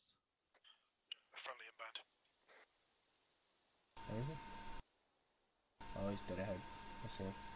us. Friendly inbound. Where is he? Oh, he's dead ahead. I see him.